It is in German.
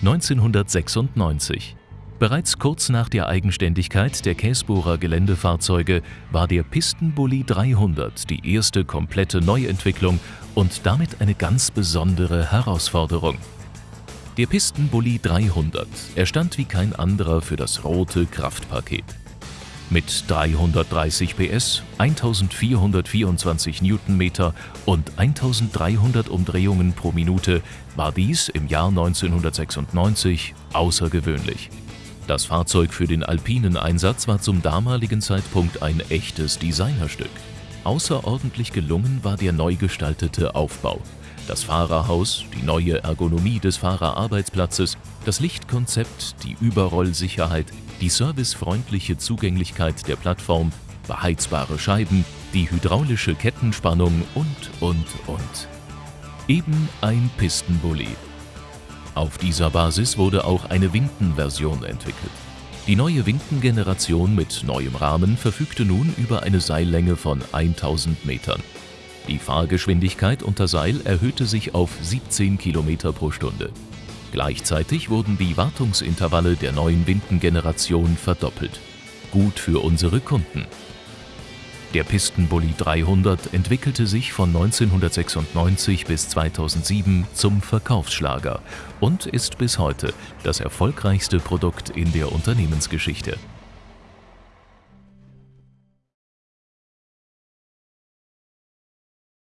1996. Bereits kurz nach der Eigenständigkeit der Käsbohrer Geländefahrzeuge war der Pistenbully 300 die erste komplette Neuentwicklung und damit eine ganz besondere Herausforderung. Der Pistenbully 300 erstand wie kein anderer für das rote Kraftpaket. Mit 330 PS, 1424 Newtonmeter und 1300 Umdrehungen pro Minute war dies im Jahr 1996 außergewöhnlich. Das Fahrzeug für den alpinen Einsatz war zum damaligen Zeitpunkt ein echtes Designerstück. Außerordentlich gelungen war der neu gestaltete Aufbau. Das Fahrerhaus, die neue Ergonomie des Fahrerarbeitsplatzes, das Lichtkonzept, die Überrollsicherheit, die servicefreundliche Zugänglichkeit der Plattform, beheizbare Scheiben, die hydraulische Kettenspannung und, und, und. Eben ein Pistenbully. Auf dieser Basis wurde auch eine Winden-Version entwickelt. Die neue Winden-Generation mit neuem Rahmen verfügte nun über eine Seillänge von 1000 Metern. Die Fahrgeschwindigkeit unter Seil erhöhte sich auf 17 km pro Stunde. Gleichzeitig wurden die Wartungsintervalle der neuen Windengeneration verdoppelt. Gut für unsere Kunden. Der Pistenbully 300 entwickelte sich von 1996 bis 2007 zum Verkaufsschlager und ist bis heute das erfolgreichste Produkt in der Unternehmensgeschichte.